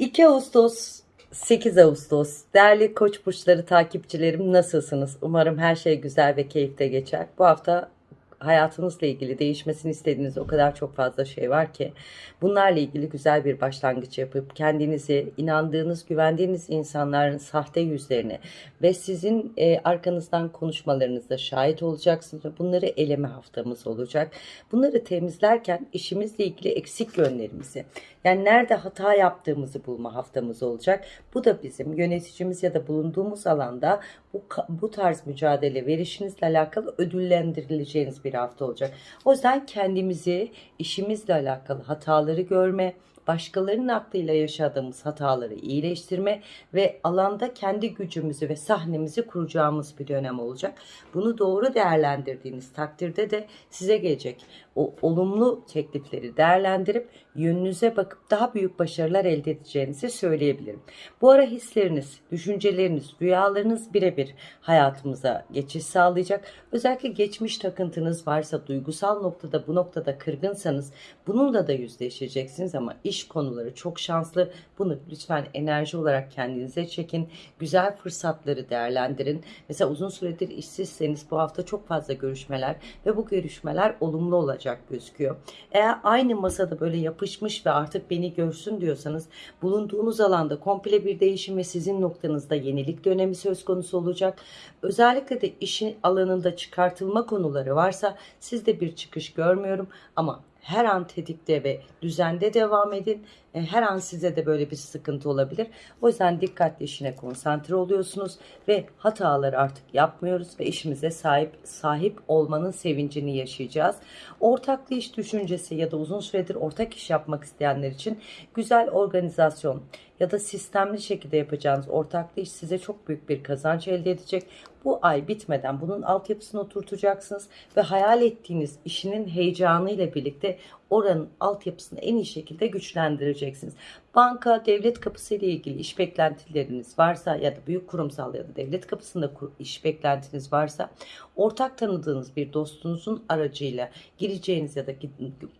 2 Ağustos 8 Ağustos değerli koç burçları takipçilerim nasılsınız? Umarım her şey güzel ve keyifte geçer. Bu hafta hayatınızla ilgili değişmesini istediğiniz o kadar çok fazla şey var ki bunlarla ilgili güzel bir başlangıç yapıp kendinizi inandığınız, güvendiğiniz insanların sahte yüzlerini ve sizin e, arkanızdan konuşmalarınızda şahit olacaksınız. Bunları eleme haftamız olacak. Bunları temizlerken işimizle ilgili eksik yönlerimizi yani nerede hata yaptığımızı bulma haftamız olacak. Bu da bizim yöneticimiz ya da bulunduğumuz alanda bu, bu tarz mücadele verişinizle alakalı ödüllendirileceğiniz bir hafta olacak. O yüzden kendimizi işimizle alakalı hataları görme, başkalarının aklıyla yaşadığımız hataları iyileştirme ve alanda kendi gücümüzü ve sahnemizi kuracağımız bir dönem olacak. Bunu doğru değerlendirdiğiniz takdirde de size gelecek o olumlu teklifleri değerlendirip yönünüze bakıp daha büyük başarılar elde edeceğinizi söyleyebilirim. Bu ara hisleriniz, düşünceleriniz, rüyalarınız birebir hayatımıza geçiş sağlayacak. Özellikle geçmiş takıntınız varsa, duygusal noktada bu noktada kırgınsanız bununla da yüzleşeceksiniz ama iş konuları çok şanslı. Bunu lütfen enerji olarak kendinize çekin. Güzel fırsatları değerlendirin. Mesela uzun süredir işsizseniz bu hafta çok fazla görüşmeler ve bu görüşmeler olumlu olacak gözüküyor. Eğer aynı masada böyle yapışmış ve artık beni görsün diyorsanız bulunduğunuz alanda komple bir değişim ve sizin noktanızda yenilik dönemi söz konusu olacak. Özellikle de işin alanında çıkartılma konuları varsa sizde bir çıkış görmüyorum ama her an tetikte ve düzende devam edin. E, her an size de böyle bir sıkıntı olabilir. O yüzden dikkatli işine konsantre oluyorsunuz ve hataları artık yapmıyoruz ve işimize sahip sahip olmanın sevincini yaşayacağız. Ortaklı iş düşüncesi ya da uzun süredir ortak iş yapmak isteyenler için güzel organizasyon ya da sistemli şekilde yapacağınız ortaklı iş size çok büyük bir kazanç elde edecek. Bu ay bitmeden bunun altyapısını oturtacaksınız ve hayal ettiğiniz işinin heyecanıyla birlikte oranın altyapısını en iyi şekilde güçlendireceksiniz. Banka, devlet kapısı ile ilgili iş beklentileriniz varsa ya da büyük kurumsal ya da devlet kapısında iş beklentiniz varsa ortak tanıdığınız bir dostunuzun aracıyla gireceğiniz ya da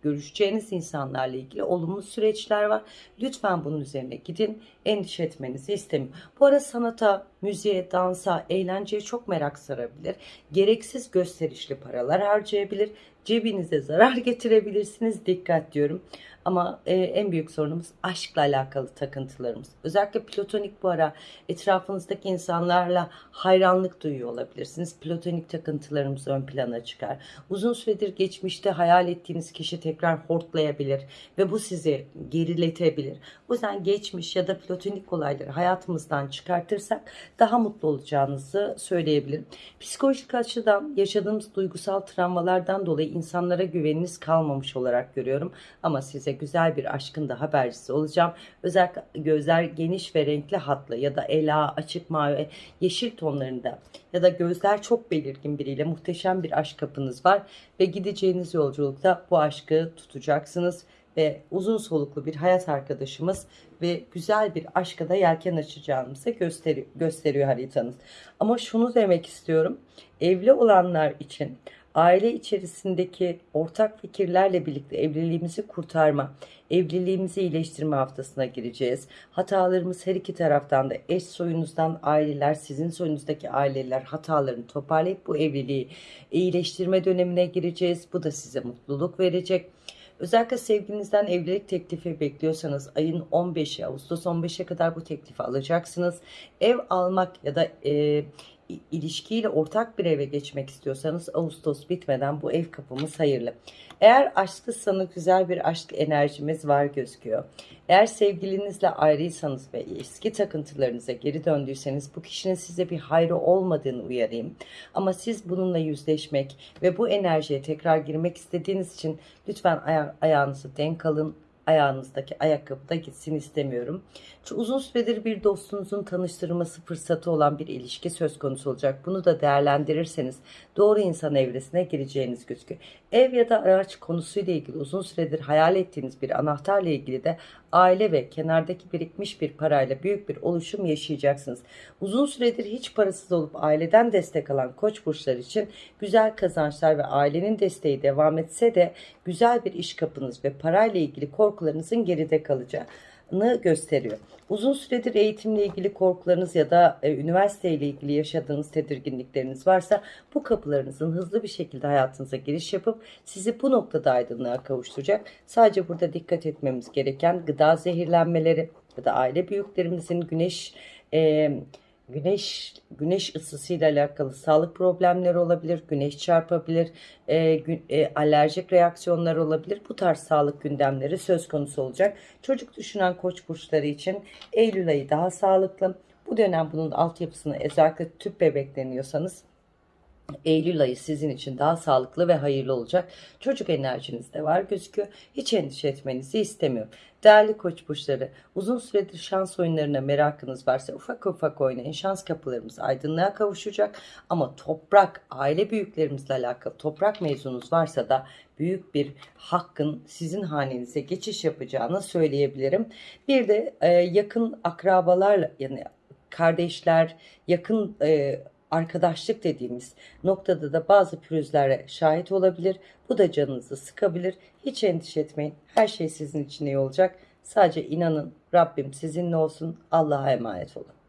görüşeceğiniz insanlarla ilgili olumlu süreçler var. Lütfen bunun üzerine gidin. Endişe etmenizi istemiyorum. Bu ara sanata, müziğe, dansa, eğlenceye çok merak sarabilir. Gereksiz gösterişli paralar harcayabilir. Cebinize zarar getirebilirsiniz. Dikkat diyorum. Ama e, en büyük sorunumuz aşkla alakalı takıntılarımız. Özellikle platonik bu ara etrafınızdaki insanlarla hayranlık duyuyor olabilirsiniz. Platonik takıntılarımız ön plana çıkar. Uzun süredir geçmişte hayal ettiğiniz kişi tekrar hortlayabilir ve bu sizi geriletebilir. O yüzden geçmiş ya da platonik olayları hayatımızdan çıkartırsak daha mutlu olacağınızı söyleyebilirim. Psikolojik açıdan yaşadığımız duygusal travmalardan dolayı insanlara güveniniz kalmamış olarak görüyorum. Ama size güzel bir aşkın da habercisi olacağım. Özellikle gözler geniş ve renkli hatlı ya da ela, açık mavi, yeşil tonlarında ya da gözler çok belirgin biriyle muhteşem bir aşk kapınız var ve gideceğiniz yolculukta bu aşkı tutacaksınız ve uzun soluklu bir hayat arkadaşımız ve güzel bir aşka da yelken açacağımızı gösteri gösteriyor haritanız. Ama şunu demek istiyorum. Evli olanlar için aile içerisindeki ortak fikirlerle birlikte evliliğimizi kurtarma, evliliğimizi iyileştirme haftasına gireceğiz. Hatalarımız her iki taraftan da eş soyunuzdan aileler, sizin soyunuzdaki aileler hatalarını toparlayıp bu evliliği iyileştirme dönemine gireceğiz. Bu da size mutluluk verecek. Özellikle sevgilinizden evlilik teklifi bekliyorsanız ayın 15'i Ağustos 15'e kadar bu teklifi alacaksınız. Ev almak ya da e, ilişkiyle ortak bir eve geçmek istiyorsanız Ağustos bitmeden bu ev kapımız hayırlı. Eğer aşklısanız güzel bir aşk enerjimiz var gözüküyor. Eğer sevgilinizle ayrıysanız ve eski takıntılarınıza geri döndüyseniz bu kişinin size bir hayrı olmadığını uyarayım. Ama siz bununla yüzleşmek ve bu enerjiye tekrar girmek istediğiniz için lütfen aya ayağınızı denk alın ayağınızdaki ayakkabı da gitsin istemiyorum. Çünkü uzun süredir bir dostunuzun tanıştırılması fırsatı olan bir ilişki söz konusu olacak. Bunu da değerlendirirseniz doğru insan evresine gireceğiniz gözüküyor. Ev ya da araç konusuyla ilgili uzun süredir hayal ettiğiniz bir anahtarla ilgili de aile ve kenardaki birikmiş bir parayla büyük bir oluşum yaşayacaksınız. Uzun süredir hiç parasız olup aileden destek alan koç burçlar için güzel kazançlar ve ailenin desteği devam etse de güzel bir iş kapınız ve parayla ilgili korkularınızın geride kalacağı gösteriyor. Uzun süredir eğitimle ilgili korkularınız ya da e, üniversite ile ilgili yaşadığınız tedirginlikleriniz varsa bu kapılarınızın hızlı bir şekilde hayatınıza giriş yapıp sizi bu noktada aydınlığa kavuşturacak. Sadece burada dikkat etmemiz gereken gıda zehirlenmeleri ya da aile büyüklerimizin güneş e, güneş güneş ısısıyla alakalı sağlık problemleri olabilir, güneş çarpabilir, e, gü- e, alerjik reaksiyonlar olabilir. Bu tarz sağlık gündemleri söz konusu olacak. Çocuk düşünen koç burçları için Eylül ayı daha sağlıklı. Bu dönem bunun altyapısını özellikle tüp bebekleniyorsanız Eylül ayı sizin için daha sağlıklı ve hayırlı olacak. Çocuk enerjiniz de var gözüküyor. Hiç endişe etmenizi istemiyorum. Değerli koç burçları, uzun süredir şans oyunlarına merakınız varsa ufak ufak oynayın. Şans kapılarımız aydınlığa kavuşacak. Ama toprak, aile büyüklerimizle alakalı toprak mevzunuz varsa da büyük bir hakkın sizin hanenize geçiş yapacağını söyleyebilirim. Bir de e, yakın akrabalarla yani kardeşler, yakın e, arkadaşlık dediğimiz noktada da bazı pürüzlere şahit olabilir. Bu da canınızı sıkabilir. Hiç endişe etmeyin. Her şey sizin için iyi olacak. Sadece inanın Rabbim sizinle olsun. Allah'a emanet olun.